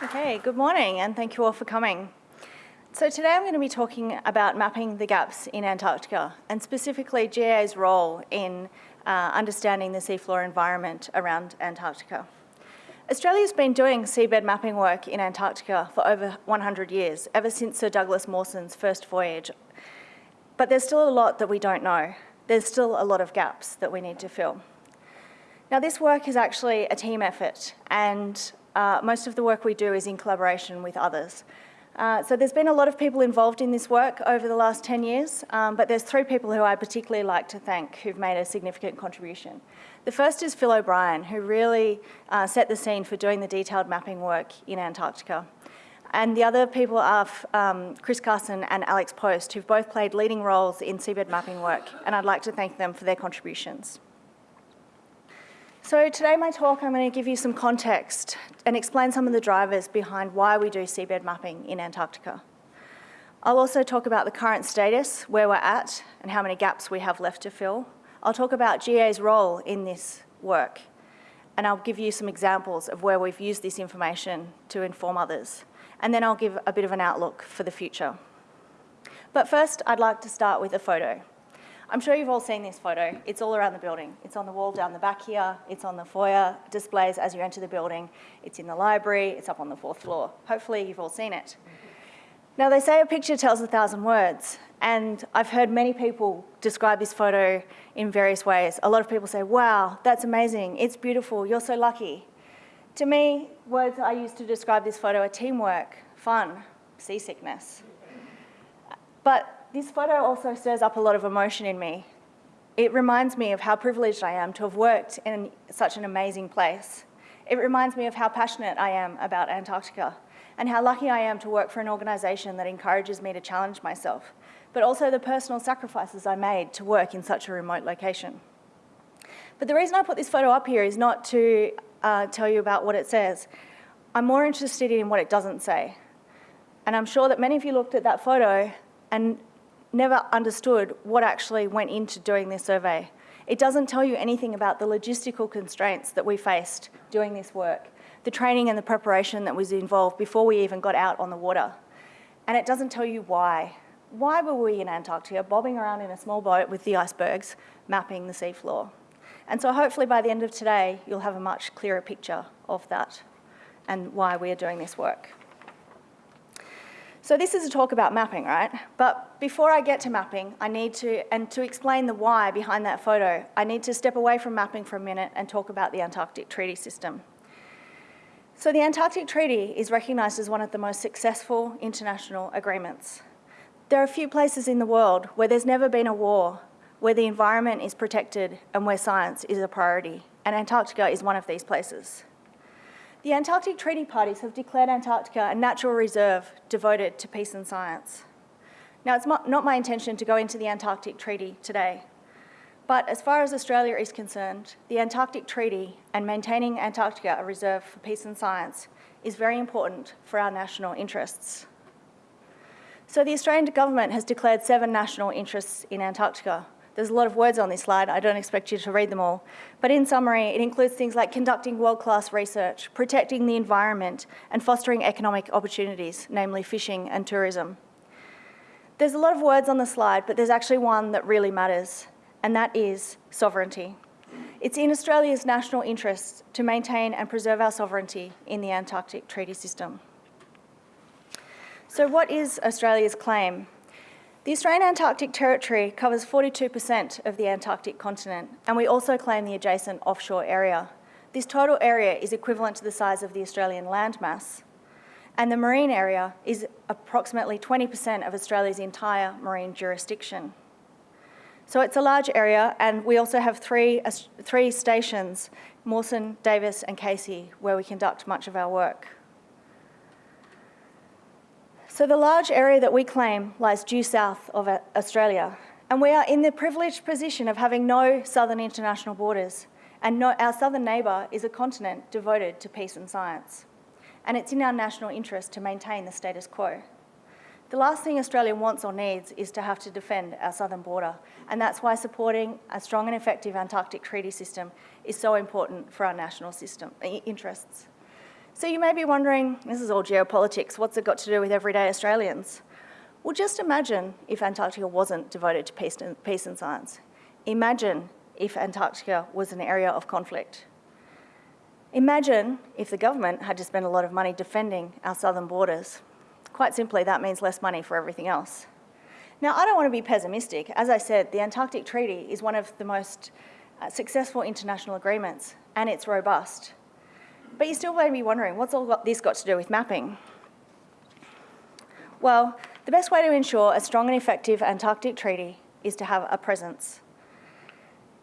Okay, good morning and thank you all for coming. So today I'm going to be talking about mapping the gaps in Antarctica and specifically GA's role in uh, understanding the seafloor environment around Antarctica. Australia's been doing seabed mapping work in Antarctica for over 100 years, ever since Sir Douglas Mawson's first voyage. But there's still a lot that we don't know. There's still a lot of gaps that we need to fill. Now this work is actually a team effort and uh, most of the work we do is in collaboration with others. Uh, so there's been a lot of people involved in this work over the last 10 years, um, but there's three people who I particularly like to thank who've made a significant contribution. The first is Phil O'Brien, who really uh, set the scene for doing the detailed mapping work in Antarctica. And the other people are um, Chris Carson and Alex Post, who've both played leading roles in seabed mapping work, and I'd like to thank them for their contributions. So today my talk, I'm going to give you some context and explain some of the drivers behind why we do seabed mapping in Antarctica. I'll also talk about the current status, where we're at, and how many gaps we have left to fill. I'll talk about GA's role in this work, and I'll give you some examples of where we've used this information to inform others. And then I'll give a bit of an outlook for the future. But first, I'd like to start with a photo. I'm sure you've all seen this photo. It's all around the building. It's on the wall down the back here. It's on the foyer displays as you enter the building. It's in the library. It's up on the fourth floor. Hopefully you've all seen it. Now they say a picture tells a thousand words and I've heard many people describe this photo in various ways. A lot of people say, wow, that's amazing. It's beautiful. You're so lucky. To me, words I use to describe this photo are teamwork, fun, seasickness. But this photo also stirs up a lot of emotion in me. It reminds me of how privileged I am to have worked in such an amazing place. It reminds me of how passionate I am about Antarctica and how lucky I am to work for an organisation that encourages me to challenge myself, but also the personal sacrifices I made to work in such a remote location. But the reason I put this photo up here is not to uh, tell you about what it says. I'm more interested in what it doesn't say. And I'm sure that many of you looked at that photo and never understood what actually went into doing this survey. It doesn't tell you anything about the logistical constraints that we faced doing this work, the training and the preparation that was involved before we even got out on the water. And it doesn't tell you why. Why were we in Antarctica bobbing around in a small boat with the icebergs mapping the seafloor? And so hopefully by the end of today, you'll have a much clearer picture of that and why we are doing this work. So this is a talk about mapping, right? But before I get to mapping, I need to, and to explain the why behind that photo, I need to step away from mapping for a minute and talk about the Antarctic Treaty System. So the Antarctic Treaty is recognised as one of the most successful international agreements. There are a few places in the world where there's never been a war, where the environment is protected and where science is a priority, and Antarctica is one of these places. The Antarctic Treaty Parties have declared Antarctica a natural reserve devoted to peace and science. Now, it's not my intention to go into the Antarctic Treaty today, but as far as Australia is concerned, the Antarctic Treaty and maintaining Antarctica a reserve for peace and science is very important for our national interests. So the Australian government has declared seven national interests in Antarctica, there's a lot of words on this slide. I don't expect you to read them all. But in summary, it includes things like conducting world-class research, protecting the environment, and fostering economic opportunities, namely fishing and tourism. There's a lot of words on the slide, but there's actually one that really matters, and that is sovereignty. It's in Australia's national interest to maintain and preserve our sovereignty in the Antarctic Treaty System. So what is Australia's claim? The Australian Antarctic Territory covers 42% of the Antarctic continent, and we also claim the adjacent offshore area. This total area is equivalent to the size of the Australian landmass, and the marine area is approximately 20% of Australia's entire marine jurisdiction. So it's a large area, and we also have three, three stations, Mawson, Davis and Casey, where we conduct much of our work. So the large area that we claim lies due south of Australia, and we are in the privileged position of having no southern international borders, and no, our southern neighbour is a continent devoted to peace and science. And it's in our national interest to maintain the status quo. The last thing Australia wants or needs is to have to defend our southern border, and that's why supporting a strong and effective Antarctic treaty system is so important for our national system interests. So you may be wondering, this is all geopolitics, what's it got to do with everyday Australians? Well, just imagine if Antarctica wasn't devoted to peace and, peace and science. Imagine if Antarctica was an area of conflict. Imagine if the government had to spend a lot of money defending our southern borders. Quite simply, that means less money for everything else. Now, I don't want to be pessimistic. As I said, the Antarctic Treaty is one of the most uh, successful international agreements, and it's robust. But you still may be wondering, what's all this got to do with mapping? Well, the best way to ensure a strong and effective Antarctic treaty is to have a presence.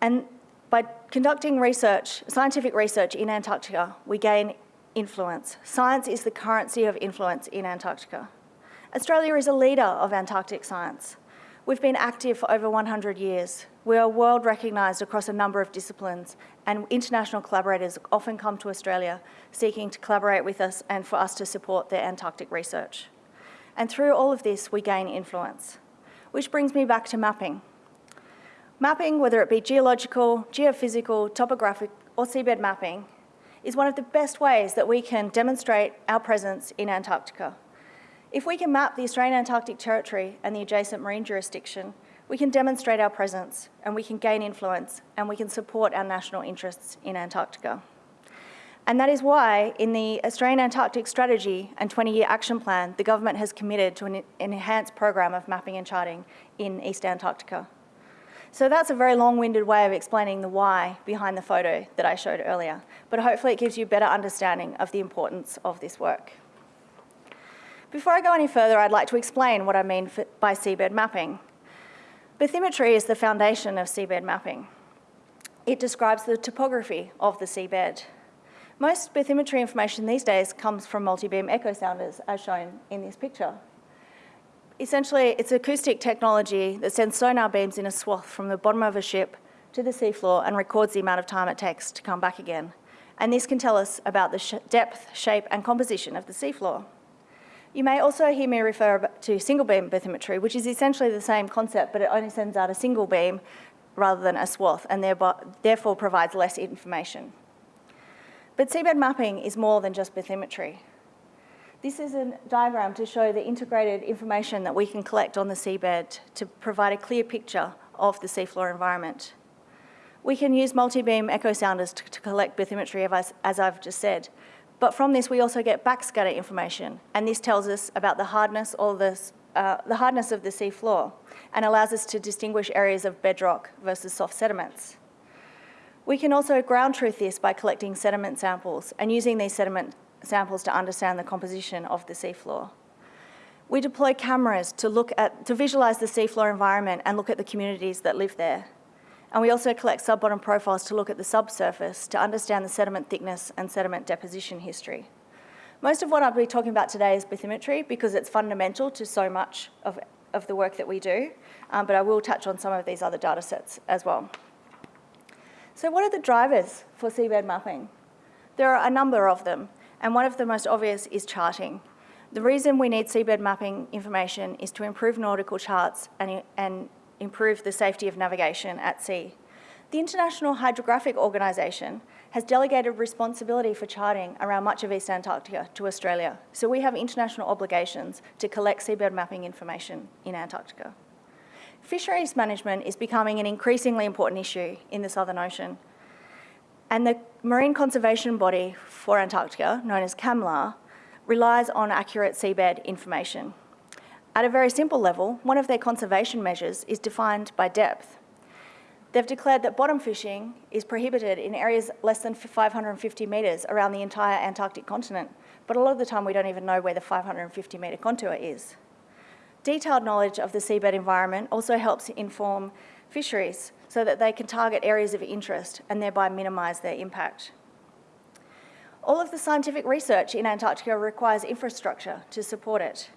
And by conducting research, scientific research in Antarctica, we gain influence. Science is the currency of influence in Antarctica. Australia is a leader of Antarctic science. We've been active for over 100 years. We are world recognised across a number of disciplines and international collaborators often come to Australia seeking to collaborate with us and for us to support their Antarctic research. And through all of this, we gain influence. Which brings me back to mapping. Mapping, whether it be geological, geophysical, topographic or seabed mapping, is one of the best ways that we can demonstrate our presence in Antarctica. If we can map the Australian Antarctic Territory and the adjacent marine jurisdiction, we can demonstrate our presence and we can gain influence and we can support our national interests in Antarctica. And that is why in the Australian Antarctic Strategy and 20-year action plan, the government has committed to an enhanced program of mapping and charting in East Antarctica. So that's a very long-winded way of explaining the why behind the photo that I showed earlier, but hopefully it gives you a better understanding of the importance of this work. Before I go any further, I'd like to explain what I mean by seabed mapping. Bathymetry is the foundation of seabed mapping. It describes the topography of the seabed. Most bathymetry information these days comes from multi-beam echo sounders, as shown in this picture. Essentially, it's acoustic technology that sends sonar beams in a swath from the bottom of a ship to the seafloor and records the amount of time it takes to come back again. And this can tell us about the sh depth, shape and composition of the seafloor. You may also hear me refer to single beam bathymetry, which is essentially the same concept, but it only sends out a single beam rather than a swath, and therefore provides less information. But seabed mapping is more than just bathymetry. This is a diagram to show the integrated information that we can collect on the seabed to provide a clear picture of the seafloor environment. We can use multi-beam echo sounders to, to collect bathymetry, as, as I've just said, but from this, we also get backscatter information, and this tells us about the hardness or the, uh, the hardness of the sea floor and allows us to distinguish areas of bedrock versus soft sediments. We can also ground truth this by collecting sediment samples and using these sediment samples to understand the composition of the seafloor. We deploy cameras to look at, to visualize the seafloor environment and look at the communities that live there. And we also collect sub-bottom profiles to look at the subsurface to understand the sediment thickness and sediment deposition history. Most of what I'll be talking about today is bathymetry because it's fundamental to so much of, of the work that we do, um, but I will touch on some of these other data sets as well. So what are the drivers for seabed mapping? There are a number of them, and one of the most obvious is charting. The reason we need seabed mapping information is to improve nautical charts and, and improve the safety of navigation at sea. The International Hydrographic Organisation has delegated responsibility for charting around much of East Antarctica to Australia, so we have international obligations to collect seabed mapping information in Antarctica. Fisheries management is becoming an increasingly important issue in the Southern Ocean, and the marine conservation body for Antarctica, known as CCAMLR, relies on accurate seabed information. At a very simple level, one of their conservation measures is defined by depth. They've declared that bottom fishing is prohibited in areas less than 550 metres around the entire Antarctic continent, but a lot of the time we don't even know where the 550 metre contour is. Detailed knowledge of the seabed environment also helps inform fisheries so that they can target areas of interest and thereby minimise their impact. All of the scientific research in Antarctica requires infrastructure to support it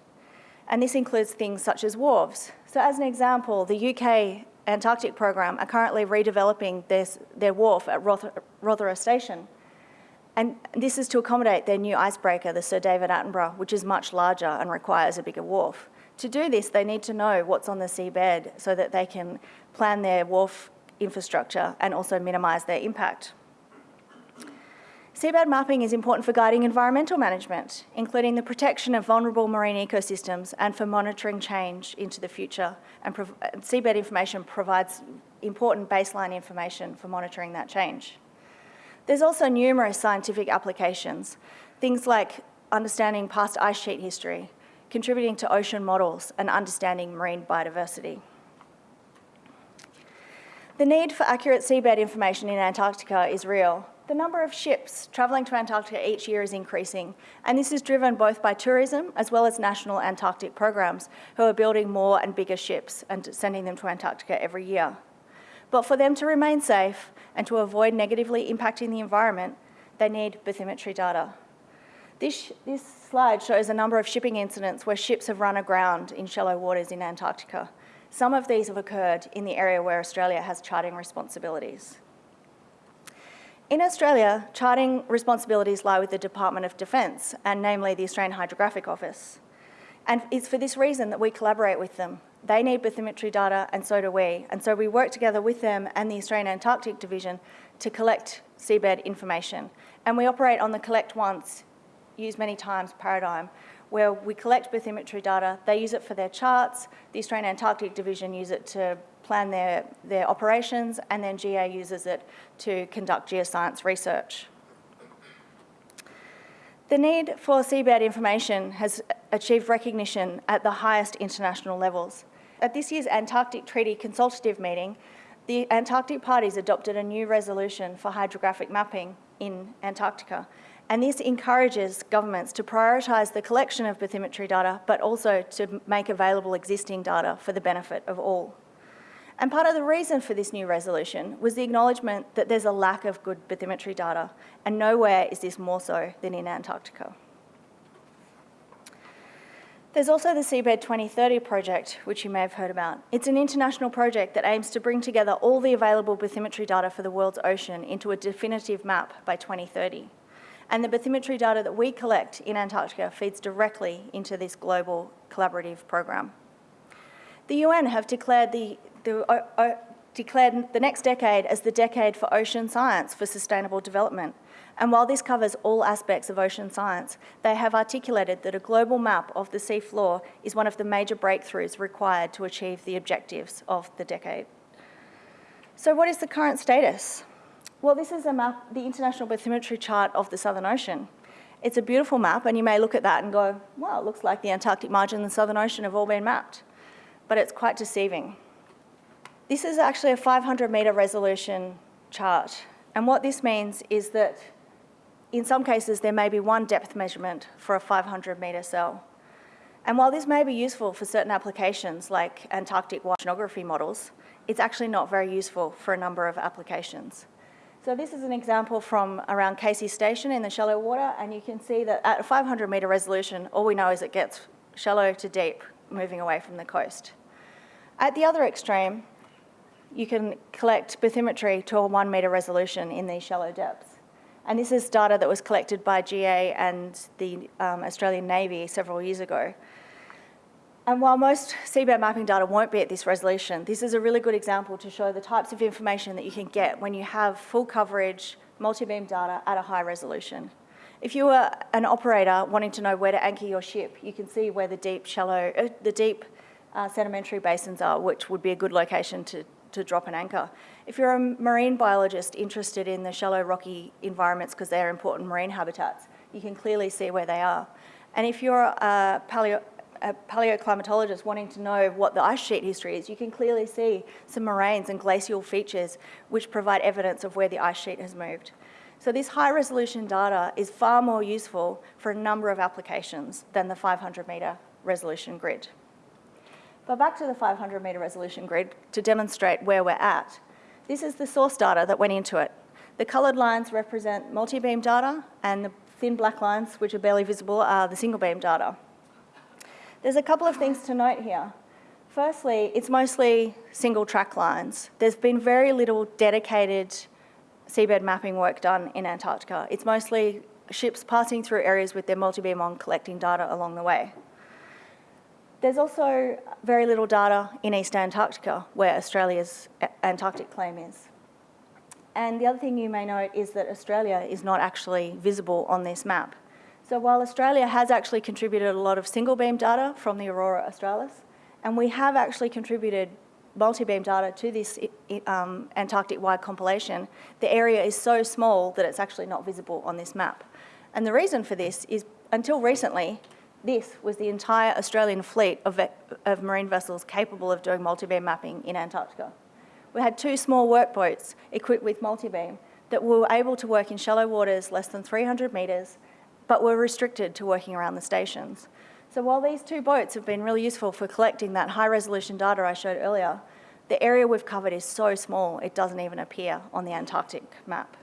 and this includes things such as wharves. So as an example, the UK Antarctic program are currently redeveloping their, their wharf at Rothera Station. And this is to accommodate their new icebreaker, the Sir David Attenborough, which is much larger and requires a bigger wharf. To do this, they need to know what's on the seabed so that they can plan their wharf infrastructure and also minimise their impact. Seabed mapping is important for guiding environmental management, including the protection of vulnerable marine ecosystems and for monitoring change into the future. And seabed information provides important baseline information for monitoring that change. There's also numerous scientific applications, things like understanding past ice sheet history, contributing to ocean models and understanding marine biodiversity. The need for accurate seabed information in Antarctica is real, the number of ships travelling to Antarctica each year is increasing, and this is driven both by tourism as well as national Antarctic programs who are building more and bigger ships and sending them to Antarctica every year. But for them to remain safe and to avoid negatively impacting the environment, they need bathymetry data. This, this slide shows a number of shipping incidents where ships have run aground in shallow waters in Antarctica. Some of these have occurred in the area where Australia has charting responsibilities. In Australia, charting responsibilities lie with the Department of Defence, and namely the Australian Hydrographic Office. And it's for this reason that we collaborate with them. They need bathymetry data, and so do we. And so we work together with them and the Australian Antarctic Division to collect seabed information. And we operate on the collect once, use many times paradigm, where we collect bathymetry data, they use it for their charts, the Australian Antarctic Division use it to plan their, their operations, and then GA uses it to conduct geoscience research. The need for seabed information has achieved recognition at the highest international levels. At this year's Antarctic Treaty Consultative meeting, the Antarctic parties adopted a new resolution for hydrographic mapping in Antarctica, and this encourages governments to prioritise the collection of bathymetry data, but also to make available existing data for the benefit of all. And part of the reason for this new resolution was the acknowledgement that there's a lack of good bathymetry data, and nowhere is this more so than in Antarctica. There's also the Seabed 2030 project, which you may have heard about. It's an international project that aims to bring together all the available bathymetry data for the world's ocean into a definitive map by 2030. And the bathymetry data that we collect in Antarctica feeds directly into this global collaborative program. The UN have declared the the, declared the next decade as the decade for ocean science for sustainable development. And while this covers all aspects of ocean science, they have articulated that a global map of the seafloor is one of the major breakthroughs required to achieve the objectives of the decade. So what is the current status? Well, this is a map, the International Bathymetry Chart of the Southern Ocean. It's a beautiful map, and you may look at that and go, well, it looks like the Antarctic margin and the Southern Ocean have all been mapped. But it's quite deceiving. This is actually a 500 metre resolution chart. And what this means is that in some cases there may be one depth measurement for a 500 metre cell. And while this may be useful for certain applications like Antarctic oceanography models, it's actually not very useful for a number of applications. So this is an example from around Casey Station in the shallow water, and you can see that at a 500 metre resolution, all we know is it gets shallow to deep, moving away from the coast. At the other extreme, you can collect bathymetry to a one metre resolution in these shallow depths. And this is data that was collected by GA and the um, Australian Navy several years ago. And while most seabed mapping data won't be at this resolution, this is a really good example to show the types of information that you can get when you have full coverage, multi-beam data at a high resolution. If you are an operator wanting to know where to anchor your ship, you can see where the deep, shallow, uh, the deep uh, sedimentary basins are, which would be a good location to, to drop an anchor. If you're a marine biologist interested in the shallow rocky environments because they're important marine habitats, you can clearly see where they are. And if you're a, paleo, a paleoclimatologist wanting to know what the ice sheet history is, you can clearly see some moraines and glacial features which provide evidence of where the ice sheet has moved. So this high resolution data is far more useful for a number of applications than the 500 metre resolution grid. But back to the 500 metre resolution grid to demonstrate where we're at. This is the source data that went into it. The coloured lines represent multi-beam data and the thin black lines, which are barely visible, are the single beam data. There's a couple of things to note here. Firstly, it's mostly single track lines. There's been very little dedicated seabed mapping work done in Antarctica. It's mostly ships passing through areas with their multi-beam on collecting data along the way. There's also very little data in East Antarctica, where Australia's Antarctic claim is. And the other thing you may note is that Australia is not actually visible on this map. So while Australia has actually contributed a lot of single beam data from the Aurora Australis, and we have actually contributed multi-beam data to this um, Antarctic-wide compilation, the area is so small that it's actually not visible on this map. And the reason for this is until recently, this was the entire Australian fleet of, of marine vessels capable of doing multi-beam mapping in Antarctica. We had two small workboats equipped with multi-beam that were able to work in shallow waters less than 300 metres, but were restricted to working around the stations. So while these two boats have been really useful for collecting that high resolution data I showed earlier, the area we've covered is so small it doesn't even appear on the Antarctic map.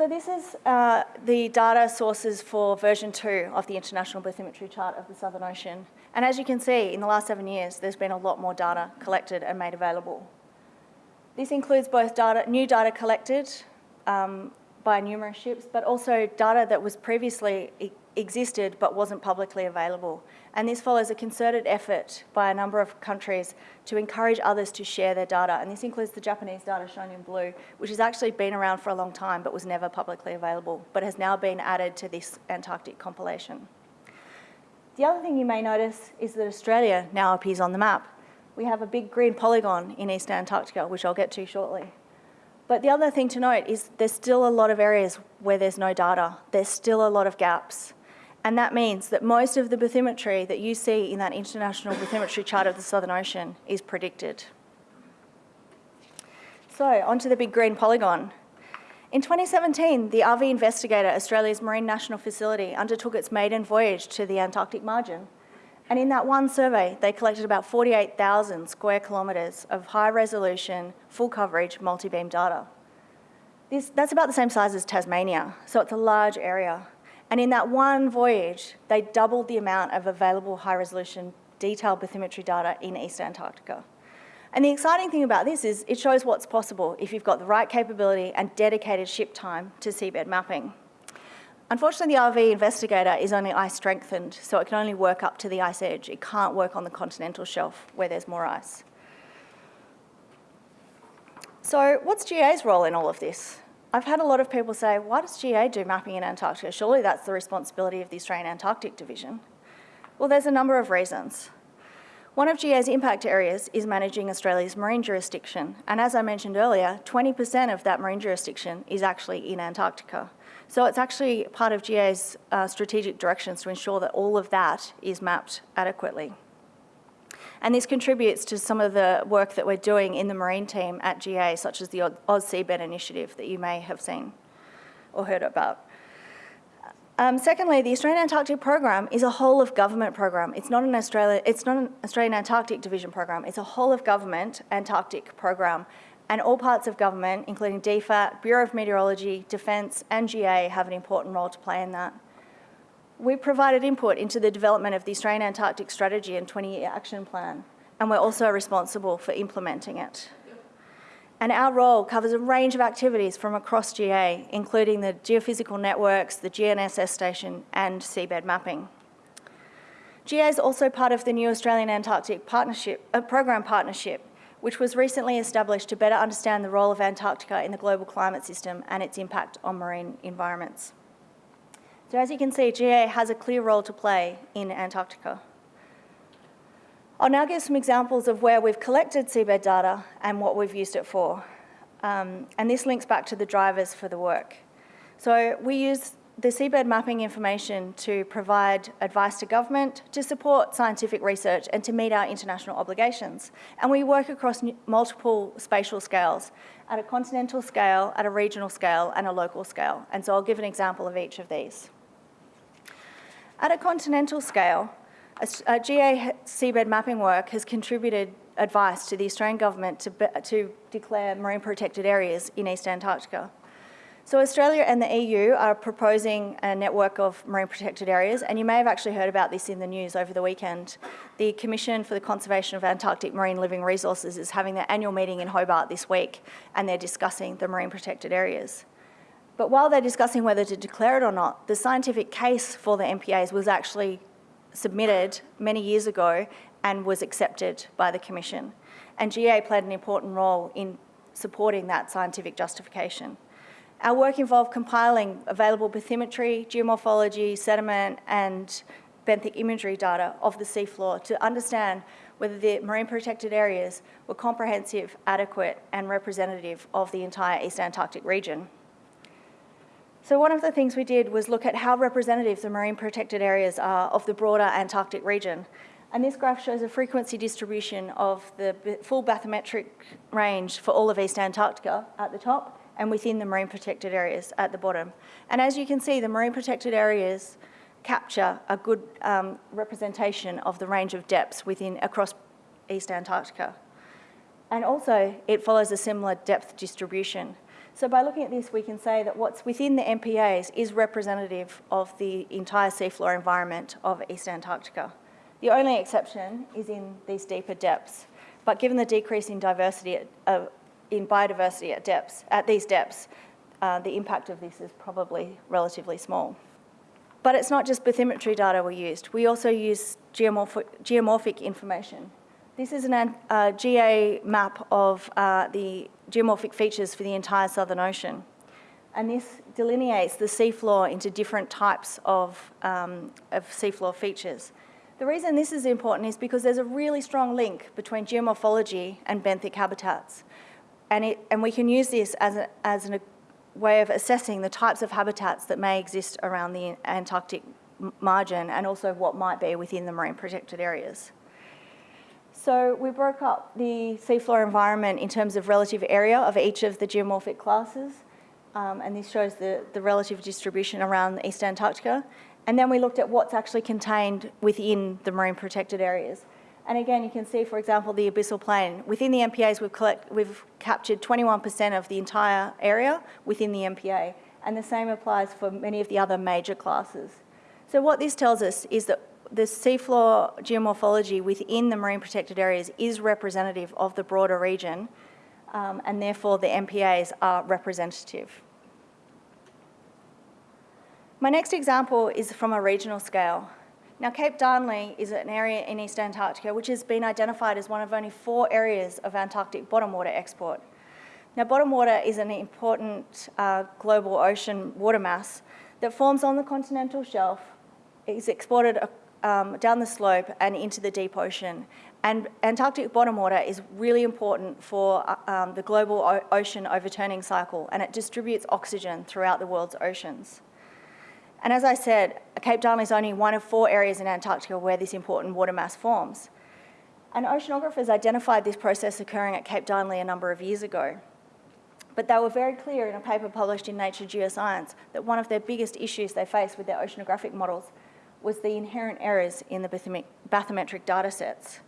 So this is uh, the data sources for version two of the International Bathymetry Chart of the Southern Ocean. And as you can see, in the last seven years, there's been a lot more data collected and made available. This includes both data, new data collected um, by numerous ships, but also data that was previously existed but wasn't publicly available. And this follows a concerted effort by a number of countries to encourage others to share their data. And this includes the Japanese data shown in blue, which has actually been around for a long time but was never publicly available, but has now been added to this Antarctic compilation. The other thing you may notice is that Australia now appears on the map. We have a big green polygon in East Antarctica, which I'll get to shortly. But the other thing to note is there's still a lot of areas where there's no data. There's still a lot of gaps. And that means that most of the bathymetry that you see in that International Bathymetry Chart of the Southern Ocean is predicted. So onto the big green polygon. In 2017, the RV Investigator, Australia's Marine National Facility, undertook its maiden voyage to the Antarctic margin and in that one survey, they collected about 48,000 square kilometres of high resolution, full coverage, multi-beam data. This, that's about the same size as Tasmania, so it's a large area. And in that one voyage, they doubled the amount of available high resolution detailed bathymetry data in East Antarctica. And the exciting thing about this is it shows what's possible if you've got the right capability and dedicated ship time to seabed mapping. Unfortunately, the RV investigator is only ice strengthened, so it can only work up to the ice edge. It can't work on the continental shelf where there's more ice. So what's GA's role in all of this? I've had a lot of people say, why does GA do mapping in Antarctica? Surely that's the responsibility of the Australian Antarctic Division. Well, there's a number of reasons. One of GA's impact areas is managing Australia's marine jurisdiction. And as I mentioned earlier, 20% of that marine jurisdiction is actually in Antarctica. So it's actually part of GA's uh, strategic directions to ensure that all of that is mapped adequately. And this contributes to some of the work that we're doing in the marine team at GA, such as the AusSeabed Initiative that you may have seen or heard about. Um, secondly, the Australian Antarctic Program is a whole of government program. It's not an Australia, it's not an Australian Antarctic Division program. It's a whole of government Antarctic program, and all parts of government, including DFAT, Bureau of Meteorology, Defence and GA have an important role to play in that. We provided input into the development of the Australian Antarctic Strategy and 20-year action plan, and we're also responsible for implementing it. And our role covers a range of activities from across GA, including the geophysical networks, the GNSS station, and seabed mapping. GA is also part of the new Australian Antarctic Partnership, uh, Program Partnership, which was recently established to better understand the role of Antarctica in the global climate system and its impact on marine environments. So as you can see, GA has a clear role to play in Antarctica. I'll now give some examples of where we've collected seabed data and what we've used it for. Um, and this links back to the drivers for the work. So we use the seabed mapping information to provide advice to government, to support scientific research and to meet our international obligations. And we work across multiple spatial scales, at a continental scale, at a regional scale and a local scale. And so I'll give an example of each of these. At a continental scale, a, GA seabed mapping work has contributed advice to the Australian government to, to declare marine protected areas in East Antarctica. So Australia and the EU are proposing a network of marine protected areas, and you may have actually heard about this in the news over the weekend. The Commission for the Conservation of Antarctic Marine Living Resources is having their annual meeting in Hobart this week, and they're discussing the marine protected areas. But while they're discussing whether to declare it or not, the scientific case for the MPAs was actually submitted many years ago and was accepted by the Commission. and GA played an important role in supporting that scientific justification. Our work involved compiling available bathymetry, geomorphology, sediment, and benthic imagery data of the seafloor to understand whether the marine protected areas were comprehensive, adequate, and representative of the entire East Antarctic region. So one of the things we did was look at how representative the marine protected areas are of the broader Antarctic region. And this graph shows a frequency distribution of the full bathymetric range for all of East Antarctica at the top and within the marine protected areas at the bottom. And as you can see, the marine protected areas capture a good um, representation of the range of depths within across East Antarctica. And also, it follows a similar depth distribution. So by looking at this, we can say that what's within the MPAs is representative of the entire seafloor environment of East Antarctica. The only exception is in these deeper depths. But given the decrease in diversity, uh, in biodiversity at depths, at these depths, uh, the impact of this is probably relatively small. But it's not just bathymetry data we used. We also use geomorphic, geomorphic information. This is a uh, GA map of uh, the geomorphic features for the entire Southern Ocean. And this delineates the seafloor into different types of, um, of seafloor features. The reason this is important is because there's a really strong link between geomorphology and benthic habitats. And, it, and we can use this as, a, as a way of assessing the types of habitats that may exist around the Antarctic margin and also what might be within the marine protected areas. So we broke up the seafloor environment in terms of relative area of each of the geomorphic classes. Um, and this shows the, the relative distribution around East Antarctica. And then we looked at what's actually contained within the marine protected areas. And again, you can see, for example, the abyssal plain. Within the MPAs, we've, collect, we've captured 21% of the entire area within the MPA, and the same applies for many of the other major classes. So what this tells us is that the seafloor geomorphology within the marine protected areas is representative of the broader region, um, and therefore the MPAs are representative. My next example is from a regional scale. Now, Cape Darnley is an area in East Antarctica which has been identified as one of only four areas of Antarctic bottom water export. Now, bottom water is an important uh, global ocean water mass that forms on the continental shelf, is exported um, down the slope and into the deep ocean. And Antarctic bottom water is really important for uh, um, the global ocean overturning cycle, and it distributes oxygen throughout the world's oceans. And as I said, Cape Darnley is only one of four areas in Antarctica where this important water mass forms. And oceanographers identified this process occurring at Cape Darnley a number of years ago. But they were very clear in a paper published in Nature Geoscience that one of their biggest issues they faced with their oceanographic models was the inherent errors in the bathymetric data sets.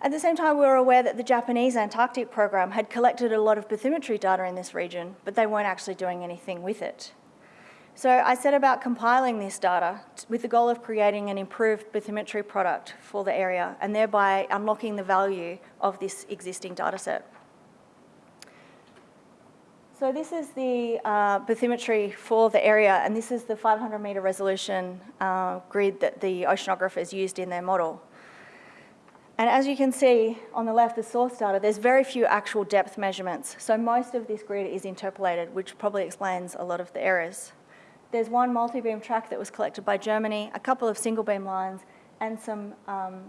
At the same time, we were aware that the Japanese Antarctic program had collected a lot of bathymetry data in this region, but they weren't actually doing anything with it. So I set about compiling this data with the goal of creating an improved bathymetry product for the area and thereby unlocking the value of this existing data set. So this is the uh, bathymetry for the area and this is the 500 metre resolution uh, grid that the oceanographers used in their model. And as you can see on the left, the source data, there's very few actual depth measurements. So most of this grid is interpolated, which probably explains a lot of the errors. There's one multi-beam track that was collected by Germany, a couple of single beam lines, and some um,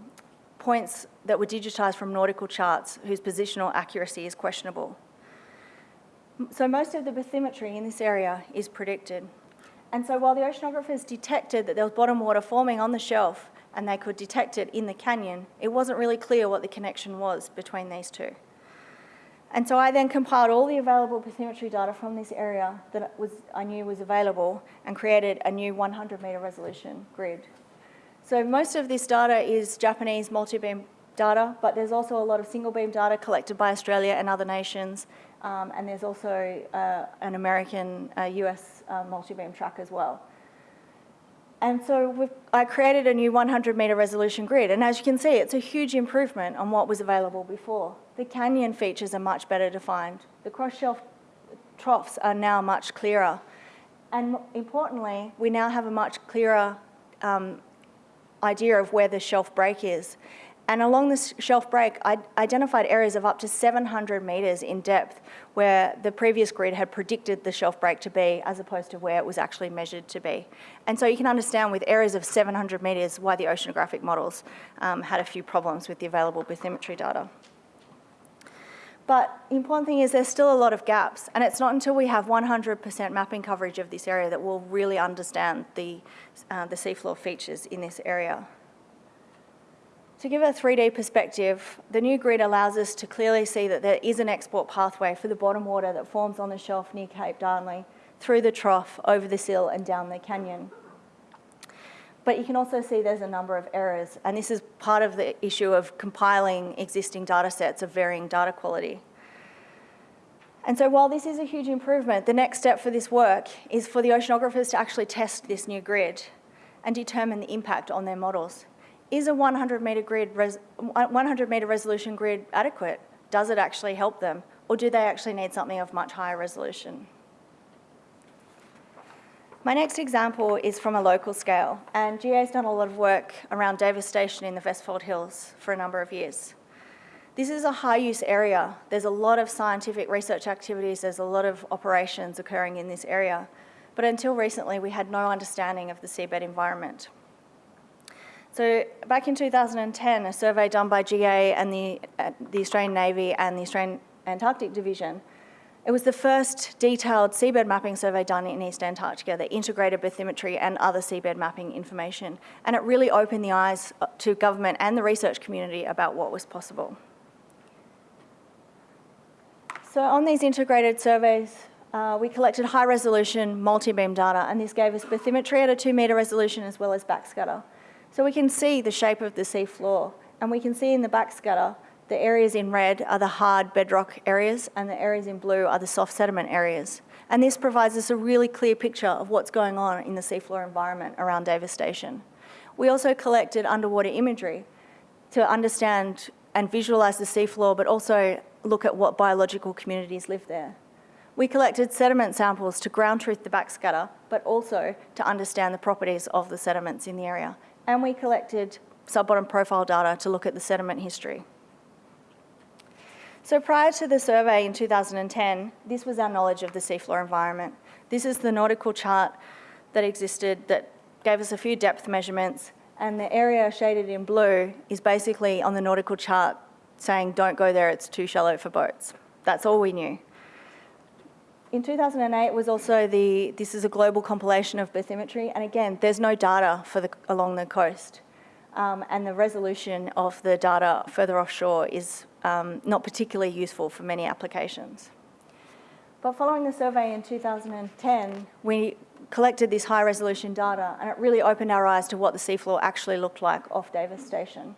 points that were digitised from nautical charts whose positional accuracy is questionable. So most of the bathymetry in this area is predicted. And so while the oceanographers detected that there was bottom water forming on the shelf and they could detect it in the canyon, it wasn't really clear what the connection was between these two. And so I then compiled all the available bathymetry data from this area that was, I knew was available and created a new 100 metre resolution grid. So most of this data is Japanese multi-beam data, but there's also a lot of single beam data collected by Australia and other nations. Um, and there's also uh, an American uh, US uh, multi-beam track as well. And so I created a new 100 metre resolution grid. And as you can see, it's a huge improvement on what was available before. The canyon features are much better defined. The cross-shelf troughs are now much clearer. And importantly, we now have a much clearer um, idea of where the shelf break is. And along this shelf break, I identified areas of up to 700 metres in depth where the previous grid had predicted the shelf break to be as opposed to where it was actually measured to be. And so you can understand with areas of 700 metres why the oceanographic models um, had a few problems with the available bathymetry data. But the important thing is there's still a lot of gaps, and it's not until we have 100% mapping coverage of this area that we'll really understand the, uh, the seafloor features in this area. To give a 3D perspective, the new grid allows us to clearly see that there is an export pathway for the bottom water that forms on the shelf near Cape Darnley, through the trough, over the sill and down the canyon. But you can also see there's a number of errors, and this is part of the issue of compiling existing data sets of varying data quality. And so while this is a huge improvement, the next step for this work is for the oceanographers to actually test this new grid and determine the impact on their models. Is a 100 metre grid, 100 metre resolution grid adequate? Does it actually help them? Or do they actually need something of much higher resolution? My next example is from a local scale, and GA's done a lot of work around Davis Station in the Vestfold Hills for a number of years. This is a high use area. There's a lot of scientific research activities, there's a lot of operations occurring in this area, but until recently we had no understanding of the seabed environment. So back in 2010, a survey done by GA and the, uh, the Australian Navy and the Australian Antarctic Division it was the first detailed seabed mapping survey done in East Antarctica that integrated bathymetry and other seabed mapping information. And it really opened the eyes uh, to government and the research community about what was possible. So on these integrated surveys, uh, we collected high resolution multi-beam data and this gave us bathymetry at a two metre resolution as well as backscatter. So we can see the shape of the seafloor and we can see in the backscatter the areas in red are the hard bedrock areas and the areas in blue are the soft sediment areas. And this provides us a really clear picture of what's going on in the seafloor environment around Davis Station. We also collected underwater imagery to understand and visualise the seafloor, but also look at what biological communities live there. We collected sediment samples to ground truth the backscatter, but also to understand the properties of the sediments in the area. And we collected sub-bottom profile data to look at the sediment history. So prior to the survey in 2010, this was our knowledge of the seafloor environment. This is the nautical chart that existed that gave us a few depth measurements and the area shaded in blue is basically on the nautical chart saying don't go there, it's too shallow for boats. That's all we knew. In 2008 was also the, this is a global compilation of bathymetry and again, there's no data for the, along the coast um, and the resolution of the data further offshore is um, not particularly useful for many applications. But following the survey in 2010, we collected this high resolution data and it really opened our eyes to what the seafloor actually looked like off Davis Station.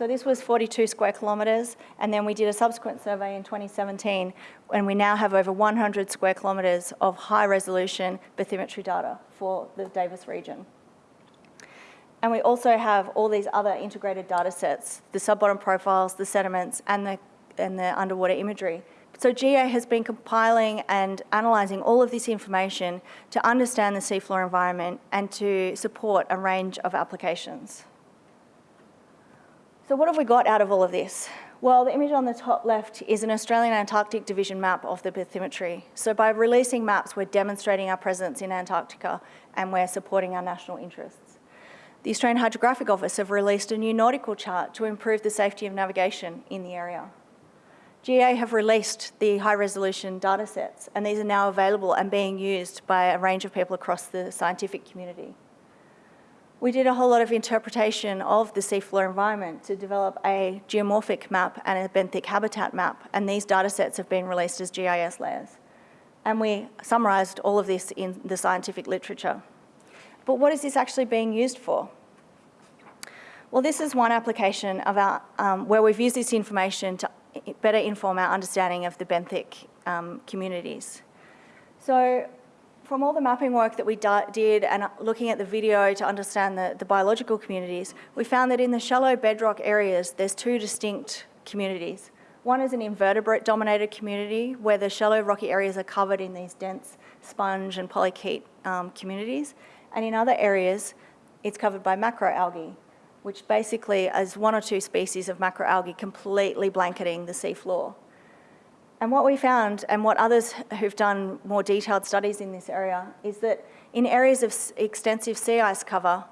So this was 42 square kilometres and then we did a subsequent survey in 2017 and we now have over 100 square kilometres of high resolution bathymetry data for the Davis region. And we also have all these other integrated data sets, the sub-bottom profiles, the sediments, and the, and the underwater imagery. So GA has been compiling and analysing all of this information to understand the seafloor environment and to support a range of applications. So what have we got out of all of this? Well, the image on the top left is an Australian Antarctic Division map of the bathymetry. So by releasing maps, we're demonstrating our presence in Antarctica and we're supporting our national interests. The Australian Hydrographic Office have released a new nautical chart to improve the safety of navigation in the area. GA have released the high resolution data sets and these are now available and being used by a range of people across the scientific community. We did a whole lot of interpretation of the seafloor environment to develop a geomorphic map and a benthic habitat map and these data sets have been released as GIS layers. And we summarised all of this in the scientific literature. But what is this actually being used for? Well, this is one application of our, um, where we've used this information to better inform our understanding of the benthic um, communities. So from all the mapping work that we did and looking at the video to understand the, the biological communities, we found that in the shallow bedrock areas, there's two distinct communities. One is an invertebrate dominated community where the shallow rocky areas are covered in these dense sponge and polychaete um, communities and in other areas, it's covered by macroalgae. which basically is one or two species of macroalgae completely blanketing the seafloor. And what we found, and what others who've done more detailed studies in this area, is that in areas of extensive sea ice cover,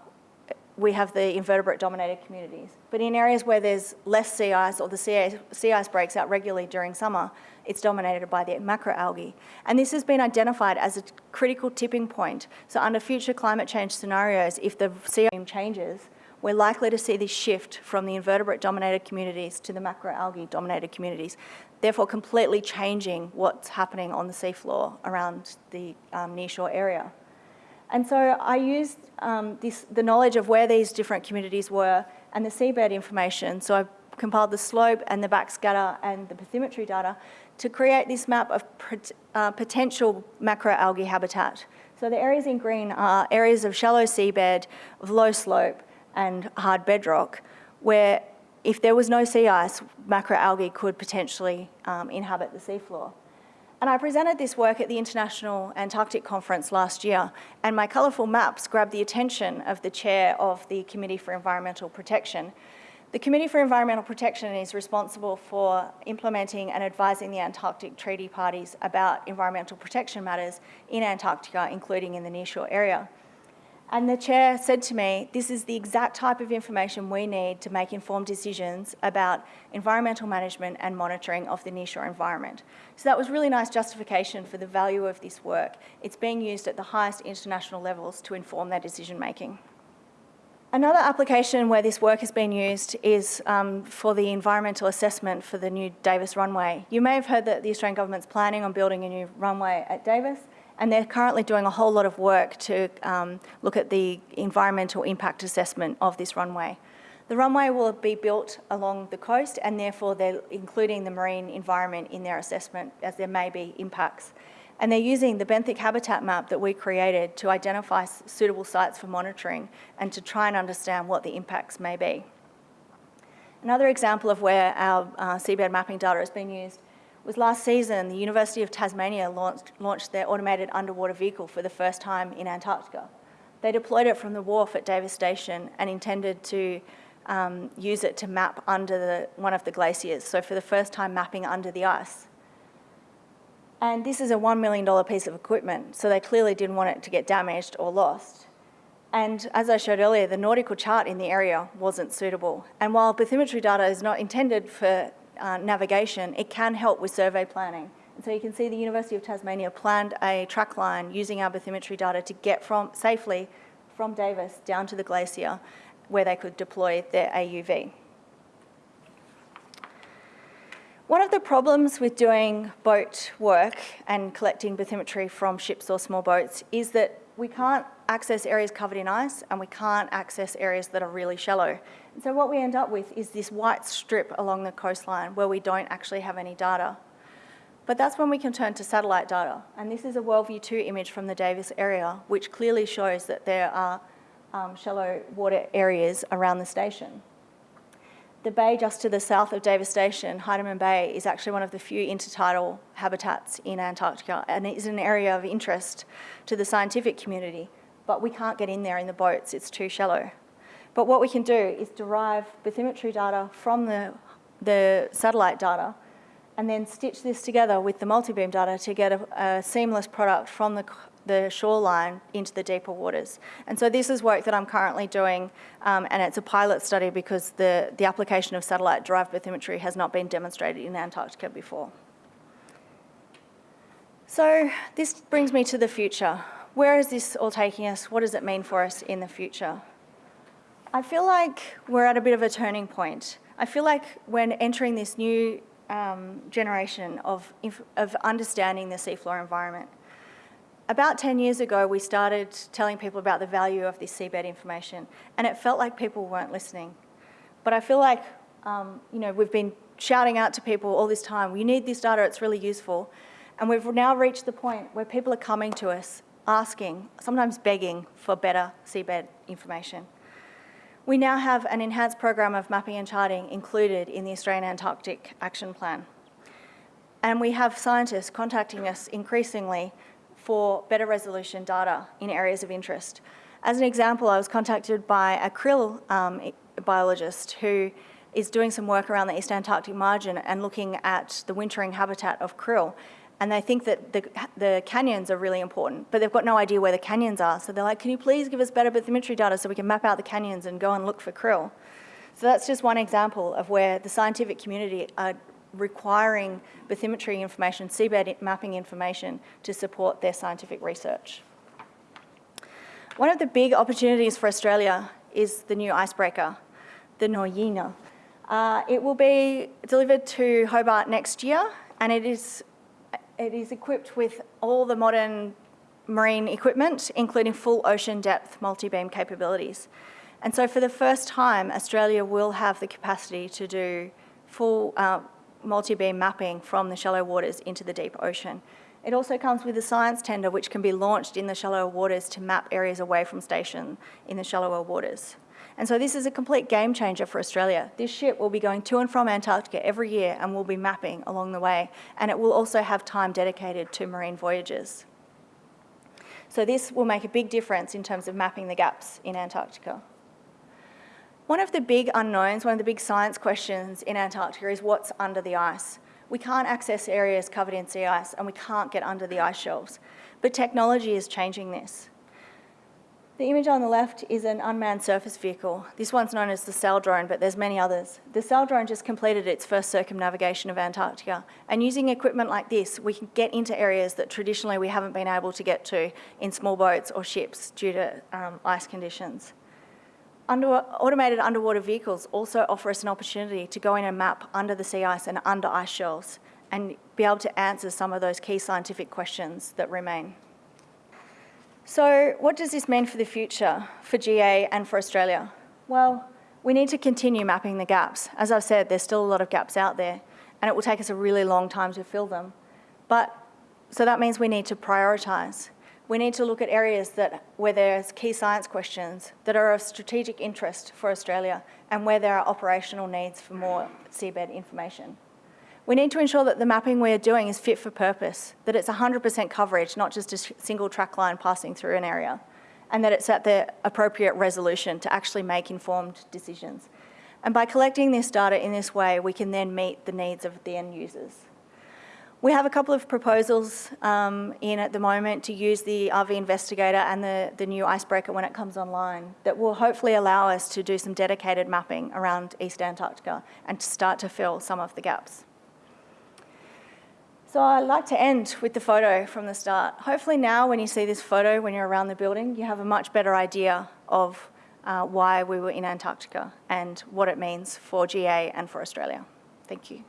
we have the invertebrate-dominated communities. But in areas where there's less sea ice or the sea ice, sea ice breaks out regularly during summer, it's dominated by the macroalgae. And this has been identified as a critical tipping point. So under future climate change scenarios, if the sea ice changes, we're likely to see this shift from the invertebrate-dominated communities to the macroalgae-dominated communities, therefore completely changing what's happening on the seafloor around the um, nearshore area. And so I used um, this, the knowledge of where these different communities were and the seabed information. So I compiled the slope and the backscatter and the bathymetry data to create this map of uh, potential macroalgae habitat. So the areas in green are areas of shallow seabed, of low slope and hard bedrock, where if there was no sea ice, macroalgae could potentially um, inhabit the seafloor. And I presented this work at the International Antarctic Conference last year, and my colourful maps grabbed the attention of the chair of the Committee for Environmental Protection. The Committee for Environmental Protection is responsible for implementing and advising the Antarctic Treaty Parties about environmental protection matters in Antarctica, including in the nearshore area. And the chair said to me, this is the exact type of information we need to make informed decisions about environmental management and monitoring of the nearshore environment. So that was really nice justification for the value of this work. It's being used at the highest international levels to inform their decision making. Another application where this work has been used is um, for the environmental assessment for the new Davis runway. You may have heard that the Australian government's planning on building a new runway at Davis and they're currently doing a whole lot of work to um, look at the environmental impact assessment of this runway. The runway will be built along the coast and therefore they're including the marine environment in their assessment as there may be impacts. And they're using the benthic habitat map that we created to identify suitable sites for monitoring and to try and understand what the impacts may be. Another example of where our uh, seabed mapping data has been used was last season, the University of Tasmania launched, launched their automated underwater vehicle for the first time in Antarctica. They deployed it from the wharf at Davis Station and intended to um, use it to map under the, one of the glaciers, so for the first time mapping under the ice. And this is a $1 million piece of equipment, so they clearly didn't want it to get damaged or lost. And as I showed earlier, the nautical chart in the area wasn't suitable. And while bathymetry data is not intended for uh, navigation, it can help with survey planning. And so you can see the University of Tasmania planned a track line using our bathymetry data to get from safely from Davis down to the glacier where they could deploy their AUV. One of the problems with doing boat work and collecting bathymetry from ships or small boats is that we can't access areas covered in ice and we can't access areas that are really shallow. So what we end up with is this white strip along the coastline where we don't actually have any data. But that's when we can turn to satellite data. And this is a WorldView 2 image from the Davis area, which clearly shows that there are um, shallow water areas around the station. The bay just to the south of Davis Station, Heidemann Bay, is actually one of the few intertidal habitats in Antarctica and it is an area of interest to the scientific community, but we can't get in there in the boats, it's too shallow. But what we can do is derive bathymetry data from the, the satellite data and then stitch this together with the multi-beam data to get a, a seamless product from the the shoreline into the deeper waters. And so this is work that I'm currently doing um, and it's a pilot study because the, the application of satellite-derived bathymetry has not been demonstrated in Antarctica before. So this brings me to the future. Where is this all taking us? What does it mean for us in the future? I feel like we're at a bit of a turning point. I feel like when entering this new um, generation of, of understanding the seafloor environment, about 10 years ago, we started telling people about the value of this seabed information, and it felt like people weren't listening. But I feel like, um, you know, we've been shouting out to people all this time, you need this data, it's really useful. And we've now reached the point where people are coming to us, asking, sometimes begging for better seabed information. We now have an enhanced program of mapping and charting included in the Australian Antarctic Action Plan. And we have scientists contacting us increasingly for better resolution data in areas of interest. As an example, I was contacted by a krill um, biologist who is doing some work around the East Antarctic margin and looking at the wintering habitat of krill. And they think that the, the canyons are really important, but they've got no idea where the canyons are. So they're like, can you please give us better bathymetry data so we can map out the canyons and go and look for krill? So that's just one example of where the scientific community are requiring bathymetry information, seabed mapping information to support their scientific research. One of the big opportunities for Australia is the new icebreaker, the Nuyina. Uh, it will be delivered to Hobart next year and it is, it is equipped with all the modern marine equipment, including full ocean depth multi-beam capabilities. And so for the first time, Australia will have the capacity to do full uh, multi-beam mapping from the shallow waters into the deep ocean. It also comes with a science tender which can be launched in the shallower waters to map areas away from station in the shallower waters. And so this is a complete game changer for Australia. This ship will be going to and from Antarctica every year and will be mapping along the way. And it will also have time dedicated to marine voyages. So this will make a big difference in terms of mapping the gaps in Antarctica. One of the big unknowns, one of the big science questions in Antarctica is what's under the ice. We can't access areas covered in sea ice and we can't get under the ice shelves. But technology is changing this. The image on the left is an unmanned surface vehicle. This one's known as the Saildrone, but there's many others. The Saildrone just completed its first circumnavigation of Antarctica, and using equipment like this, we can get into areas that traditionally we haven't been able to get to in small boats or ships due to um, ice conditions. Under, automated underwater vehicles also offer us an opportunity to go in and map under the sea ice and under ice shelves and be able to answer some of those key scientific questions that remain. So what does this mean for the future, for GA and for Australia? Well, we need to continue mapping the gaps. As I've said, there's still a lot of gaps out there and it will take us a really long time to fill them. But, so that means we need to prioritise. We need to look at areas that, where there's key science questions that are of strategic interest for Australia and where there are operational needs for more seabed information. We need to ensure that the mapping we're doing is fit for purpose, that it's 100% coverage, not just a single track line passing through an area, and that it's at the appropriate resolution to actually make informed decisions. And by collecting this data in this way, we can then meet the needs of the end users. We have a couple of proposals um, in at the moment to use the RV Investigator and the, the new Icebreaker when it comes online that will hopefully allow us to do some dedicated mapping around East Antarctica and to start to fill some of the gaps. So I'd like to end with the photo from the start. Hopefully now when you see this photo, when you're around the building, you have a much better idea of uh, why we were in Antarctica and what it means for GA and for Australia. Thank you.